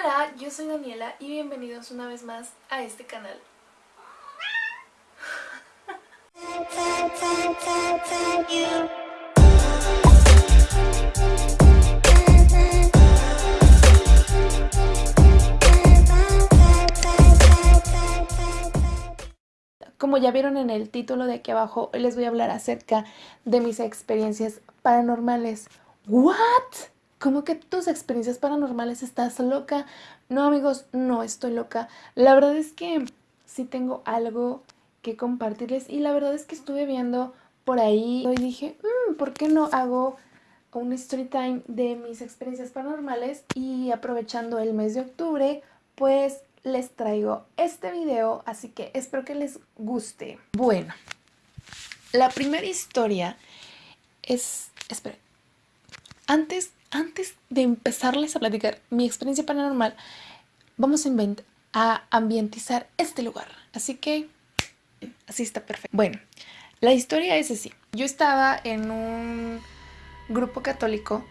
Hola, yo soy Daniela y bienvenidos una vez más a este canal. Como ya vieron en el título de aquí abajo, les voy a hablar acerca de mis experiencias paranormales. ¿What? ¿Cómo que tus experiencias paranormales estás loca? No amigos, no estoy loca. La verdad es que sí tengo algo que compartirles y la verdad es que estuve viendo por ahí y dije, mm, ¿por qué no hago un story time de mis experiencias paranormales? Y aprovechando el mes de octubre, pues les traigo este video, así que espero que les guste. Bueno, la primera historia es... Espera, antes antes de empezarles a platicar mi experiencia paranormal, vamos a, a ambientizar este lugar. Así que así está perfecto. Bueno, la historia es así. Yo estaba en un grupo católico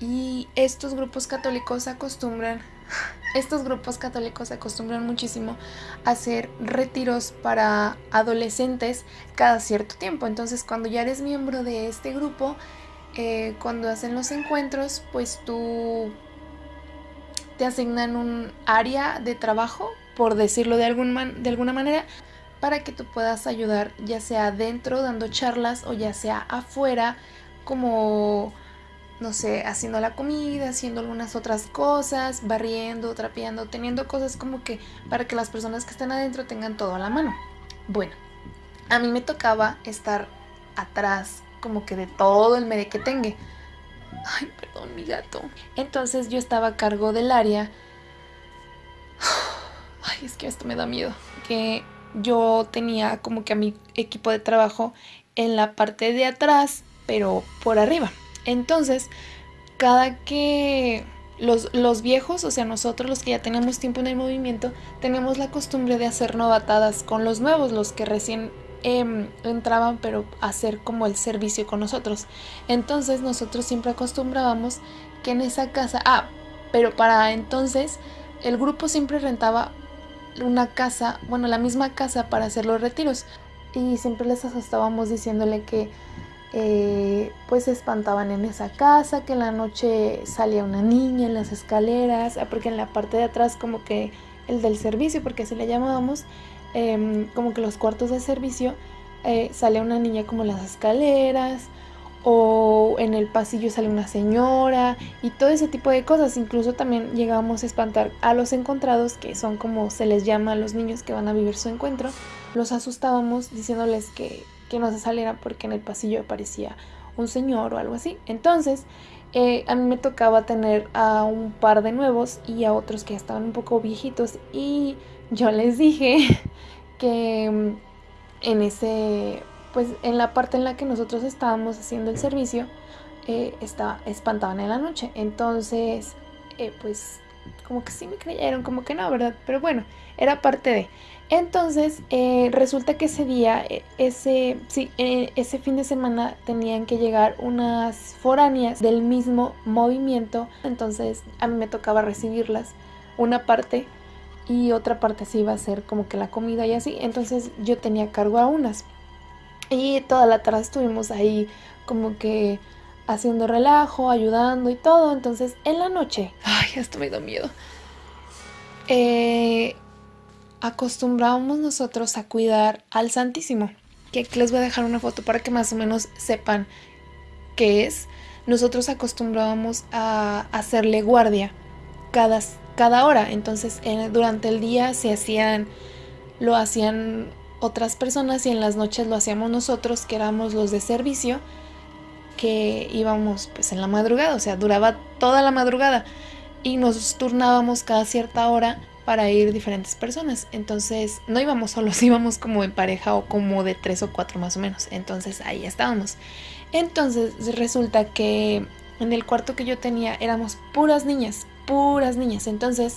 y estos grupos católicos acostumbran, estos grupos católicos acostumbran muchísimo a hacer retiros para adolescentes cada cierto tiempo. Entonces cuando ya eres miembro de este grupo, eh, cuando hacen los encuentros, pues tú te asignan un área de trabajo, por decirlo de, algún de alguna manera, para que tú puedas ayudar ya sea adentro dando charlas o ya sea afuera como no sé, haciendo la comida, haciendo algunas otras cosas, barriendo, trapeando, teniendo cosas como que para que las personas que están adentro tengan todo a la mano. Bueno, a mí me tocaba estar atrás como que de todo el merequetengue. Ay, perdón, mi gato. Entonces yo estaba a cargo del área. Ay, es que esto me da miedo. Que yo tenía como que a mi equipo de trabajo en la parte de atrás, pero por arriba. Entonces, cada que los, los, viejos, o sea, nosotros los que ya tenemos tiempo en el movimiento, tenemos la costumbre de hacer novatadas con los nuevos, los que recién Em, entraban pero a hacer como el servicio con nosotros. Entonces nosotros siempre acostumbrábamos que en esa casa, ah, pero para entonces el grupo siempre rentaba una casa, bueno, la misma casa para hacer los retiros. Y siempre les asustábamos diciéndole que eh, pues se espantaban en esa casa, que en la noche salía una niña en las escaleras, ah, porque en la parte de atrás como que el del servicio, porque así le llamábamos, Em, como que los cuartos de servicio eh, sale una niña como las escaleras o en el pasillo sale una señora y todo ese tipo de cosas. Incluso también llegamos a espantar a los encontrados, que son como se les llama a los niños que van a vivir su encuentro. Los asustábamos diciéndoles que, que no se salieran porque en el pasillo aparecía un señor o algo así. Entonces, eh, a mí me tocaba tener a un par de nuevos y a otros que estaban un poco viejitos y yo les dije que mm, en ese, pues en la parte en la que nosotros estábamos haciendo el servicio, eh, estaba, espantaban en la noche. Entonces, eh, pues como que sí me creyeron, como que no, ¿verdad? Pero bueno, era parte de... Entonces, eh, resulta que ese día, e, ese, sí, e, ese fin de semana tenían que llegar unas foráneas del mismo movimiento. Entonces, a mí me tocaba recibirlas una parte y otra parte sí iba a ser como que la comida y así. Entonces, yo tenía cargo a unas. Y toda la tarde estuvimos ahí como que haciendo relajo, ayudando y todo. Entonces, en la noche, ay, esto me da miedo. Eh, acostumbrábamos nosotros a cuidar al Santísimo. Que aquí les voy a dejar una foto para que más o menos sepan qué es. Nosotros acostumbrábamos a hacerle guardia cada, cada hora. Entonces durante el día se hacían, lo hacían otras personas y en las noches lo hacíamos nosotros que éramos los de servicio que íbamos pues en la madrugada, o sea, duraba toda la madrugada y nos turnábamos cada cierta hora para ir diferentes personas. Entonces no íbamos solos, íbamos como en pareja o como de tres o cuatro más o menos. Entonces ahí estábamos. Entonces resulta que en el cuarto que yo tenía éramos puras niñas, puras niñas. Entonces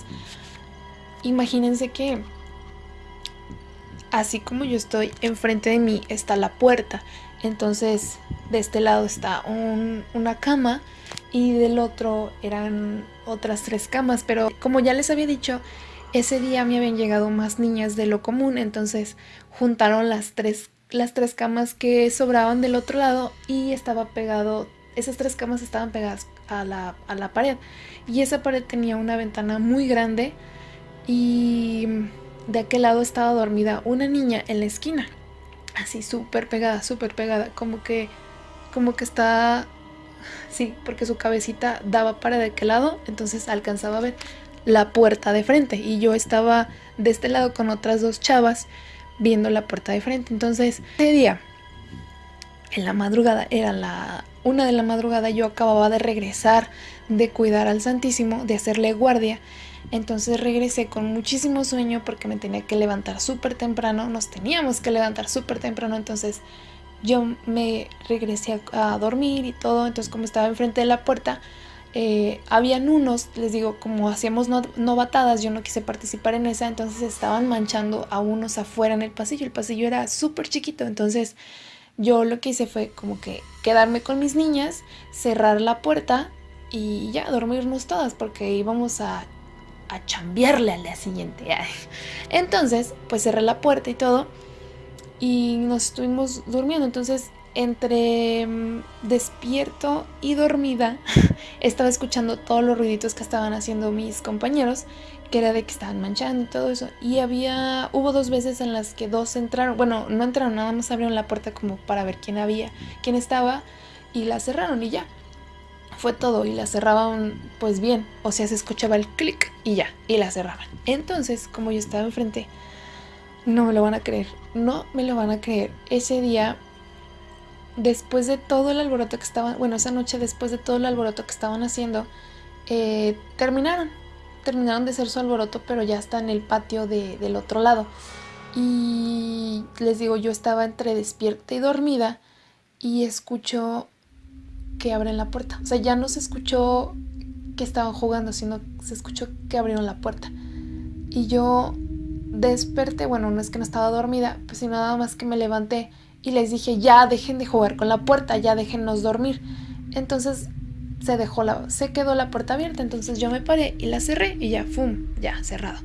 imagínense que así como yo estoy, enfrente de mí está la puerta. Entonces de este lado está una cama y del otro eran otras tres camas, pero como ya les había dicho, ese día me habían llegado más niñas de lo común, entonces juntaron las tres, las tres camas que sobraban del otro lado y estaba pegado, esas tres camas estaban pegadas a la, pared y esa pared tenía una ventana muy grande y de aquel lado estaba dormida una niña en la esquina, así súper pegada, súper pegada, como que, como que está Sí, porque su cabecita daba para de aquel lado, entonces alcanzaba a ver la puerta de frente. Y yo estaba de este lado con otras dos chavas viendo la puerta de frente. Entonces, ese día, en la madrugada, era la una de la madrugada, yo acababa de regresar de cuidar al Santísimo, de hacerle guardia. Entonces regresé con muchísimo sueño porque me tenía que levantar súper temprano, nos teníamos que levantar súper temprano, entonces yo me regresé a, dormir y todo, entonces como estaba enfrente de la puerta, eh, habían unos, les digo, como hacíamos novatadas, yo no quise participar en esa, entonces estaban manchando a unos afuera en el pasillo, el pasillo era súper chiquito, entonces yo lo que hice fue como que quedarme con mis niñas, cerrar la puerta y ya dormirnos todas porque íbamos a, a chambearle al día siguiente. Entonces, pues cerré la puerta y todo y nos estuvimos durmiendo. Entonces, entre mm, despierto y dormida, estaba escuchando todos los ruiditos que estaban haciendo mis compañeros, que era de que estaban manchando y todo eso. Y había, hubo dos veces en las que dos entraron, bueno, no entraron, nada más abrieron la puerta como para ver quién había, quién estaba, y la cerraron y ya. Fue todo y la cerraban pues bien, o sea, se escuchaba el clic y ya, y la cerraban. Entonces, como yo estaba enfrente, no me lo van a creer, no me lo van a creer. Ese día, después de todo el alboroto que estaban, bueno, esa noche después de todo el alboroto que estaban haciendo, eh, terminaron. Terminaron de hacer su alboroto, pero ya está en el patio del otro lado. Y les digo, yo estaba entre despierta y dormida y escucho que abren la puerta. O sea, ya no se escuchó que estaban jugando, sino se escuchó que abrieron la puerta. Y yo desperté, bueno, no es que no estaba dormida, pues sino nada más que me levanté y les dije, ya dejen de jugar con la puerta, ya déjennos dormir. Entonces se dejó la, se quedó la puerta abierta, entonces yo me paré y la cerré y ya, ¡fum! Ya, cerrado.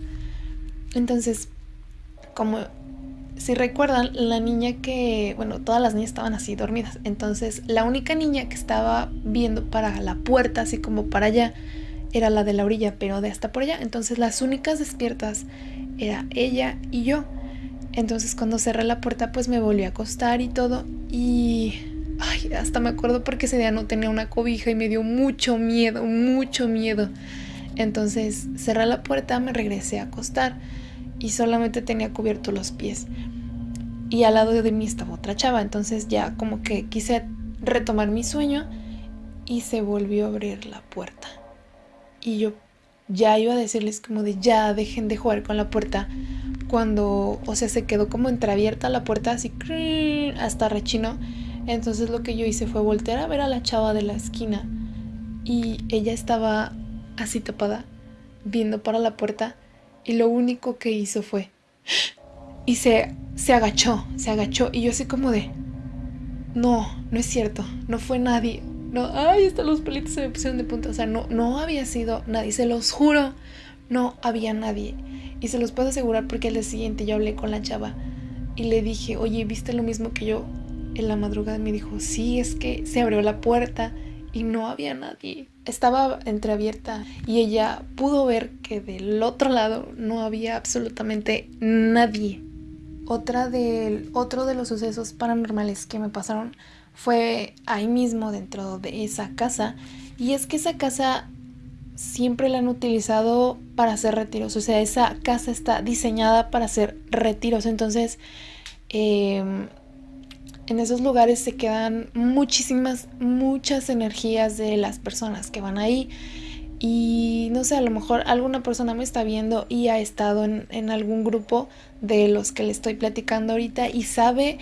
Entonces, como si recuerdan, la niña que, bueno, todas las niñas estaban así dormidas, entonces la única niña que estaba viendo para la puerta, así como para allá, era la de la orilla, pero de hasta por allá. Entonces las únicas despiertas era ella y yo. Entonces cuando cerré la puerta pues me volví a acostar y todo y ay, hasta me acuerdo porque ese día no tenía una cobija y me dio mucho miedo, mucho miedo. Entonces cerré la puerta, me regresé a acostar y solamente tenía cubierto los pies. Y al lado de mí estaba otra chava, entonces ya como que quise retomar mi sueño y se volvió a abrir la puerta. Y yo ya iba a decirles como de ya dejen de jugar con la puerta cuando, o sea, se quedó como entreabierta la puerta así hasta rechino. Entonces lo que yo hice fue voltear a ver a la chava de la esquina y ella estaba así tapada, viendo para la puerta y lo único que hizo fue y se, se agachó, se agachó y yo así como de no, no es cierto, no fue nadie, no, ay, hasta los pelitos se me pusieron de punta. O sea, no, no había sido nadie, se los juro, no había nadie. Y se los puedo asegurar porque el día siguiente yo hablé con la chava y le dije, oye, ¿viste lo mismo que yo? En la madrugada me dijo, sí, es que se abrió la puerta y no había nadie. Estaba entreabierta y ella pudo ver que del otro lado no había absolutamente nadie. Otra del, otro de los sucesos paranormales que me pasaron fue ahí mismo dentro de esa casa. Y es que esa casa siempre la han utilizado para hacer retiros. O sea, esa casa está diseñada para hacer retiros. Entonces, em, en esos lugares se quedan muchísimas, muchas energías de las personas que van ahí. Y no sé, a lo mejor alguna persona me está viendo y ha estado en, algún grupo de los que le estoy platicando ahorita y sabe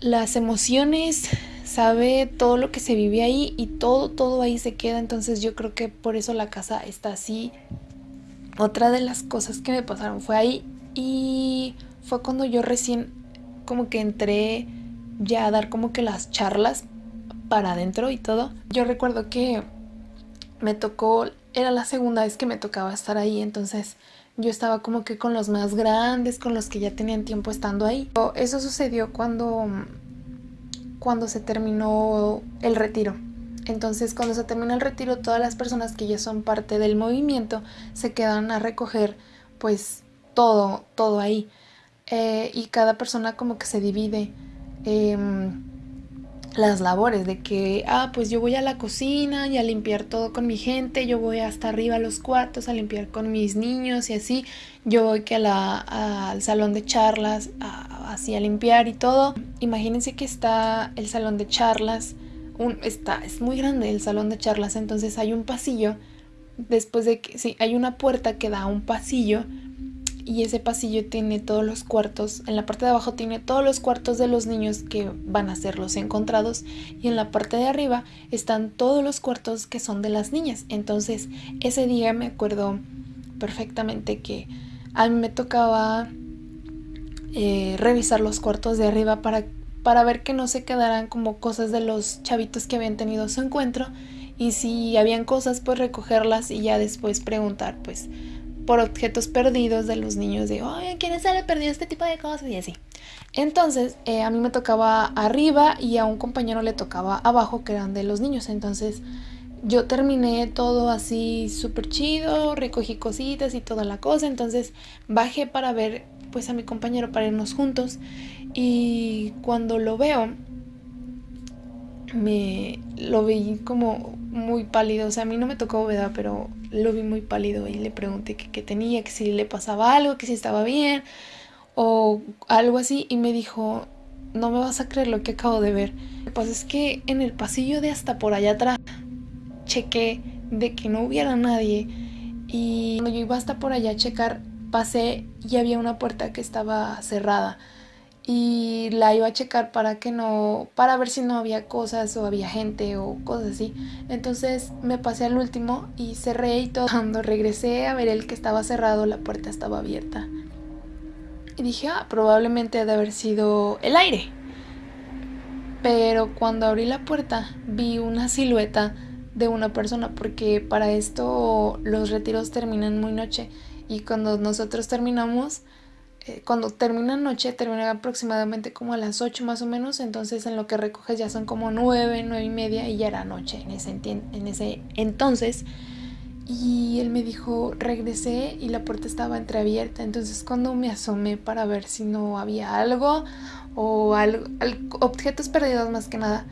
las emociones, sabe todo lo que se vive ahí y todo, todo ahí se queda. Entonces yo creo que por eso la casa está así. Otra de las cosas que me pasaron fue ahí y fue cuando yo recién como que entré ya a dar como que las charlas para adentro y todo. Yo recuerdo que me tocó, era la segunda vez que me tocaba estar ahí, entonces yo estaba como que con los más grandes, con los que ya tenían tiempo estando ahí. Eso sucedió cuando, cuando se terminó el retiro. Entonces cuando se termina el retiro, todas las personas que ya son parte del movimiento se quedan a recoger pues todo, todo ahí. Eh, y cada persona como que se divide. Em, las labores de que, ah, pues yo voy a la cocina y a limpiar todo con mi gente, yo voy hasta arriba a los cuartos a limpiar con mis niños y así, yo voy que a la, al salón de charlas así a limpiar y todo. Imagínense que está el salón de charlas, un, está, es muy grande el salón de charlas, entonces hay un pasillo, después de que, sí, hay una puerta que da a un pasillo y ese pasillo tiene todos los cuartos, en la parte de abajo tiene todos los cuartos de los niños que van a ser los encontrados y en la parte de arriba están todos los cuartos que son de las niñas. Entonces ese día me acuerdo perfectamente que a mí me tocaba eh, revisar los cuartos de arriba para, para ver que no se quedaran como cosas de los chavitos que habían tenido su encuentro y si habían cosas pues recogerlas y ya después preguntar pues por objetos perdidos de los niños de, oye, ¿quién se le perdido este tipo de cosas? Y así. Entonces, eh, a mí me tocaba arriba y a un compañero le tocaba abajo, que eran de los niños. Entonces, yo terminé todo así súper chido, recogí cositas y toda la cosa. Entonces, bajé para ver pues a mi compañero para irnos juntos. Y cuando lo veo, me lo vi como muy pálido. O sea, a mí no me tocó bóveda, pero lo vi muy pálido y le pregunté qué tenía, que si le pasaba algo, que si estaba bien o algo así. Y me dijo, no me vas a creer lo que acabo de ver. Lo que pasa es que en el pasillo de hasta por allá atrás chequé de que no hubiera nadie. Y cuando yo iba hasta por allá a checar, pasé y había una puerta que estaba cerrada y la iba a checar para que no, para ver si no había cosas o había gente o cosas así. Entonces me pasé al último y cerré y todo. Cuando regresé a ver el que estaba cerrado, la puerta estaba abierta. Y dije, ah, probablemente ha de haber sido el aire. Pero cuando abrí la puerta vi una silueta de una persona porque para esto los retiros terminan muy noche y cuando nosotros terminamos eh, cuando termina noche, termina aproximadamente como a las 8 más o menos, entonces en lo que recoges ya son como 9, 9 y media y ya era noche en ese, en ese entonces. Y él me dijo, regresé y la puerta estaba entreabierta, entonces cuando me asomé para ver si no había algo o algo, objetos perdidos más que nada,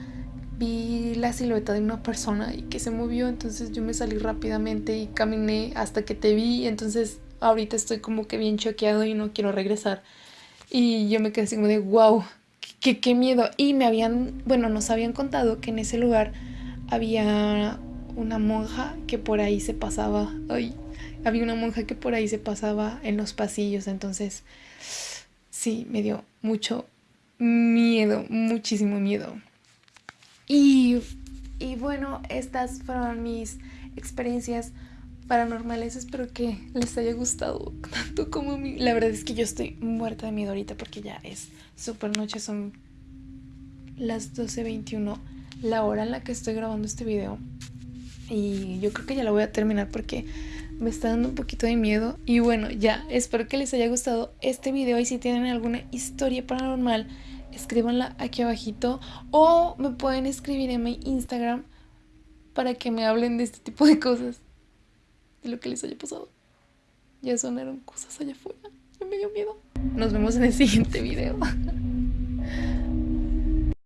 vi la silueta de una persona y que se movió, entonces yo me salí rápidamente y caminé hasta que te vi, entonces ahorita estoy como que bien choqueado y no quiero regresar. Y yo me quedé así como de, wow, qué, qué miedo. Y me habían, bueno, nos habían contado que en ese lugar había una monja que por ahí se pasaba, ay, había una monja que por ahí se pasaba en los pasillos, entonces sí, me dio mucho miedo, muchísimo miedo. Y, y bueno, estas fueron mis experiencias paranormales. Espero que les haya gustado tanto como a mí. La verdad es que yo estoy muerta de miedo ahorita porque ya es súper noche, son las 12.21, la hora en la que estoy grabando este video. Y yo creo que ya la voy a terminar porque me está dando un poquito de miedo. Y bueno, ya, espero que les haya gustado este video y si tienen alguna historia paranormal, escríbanla aquí abajito o me pueden escribir en mi Instagram para que me hablen de este tipo de cosas de lo que les haya pasado. Ya sonaron cosas allá afuera. me dio miedo. Nos vemos en el siguiente video.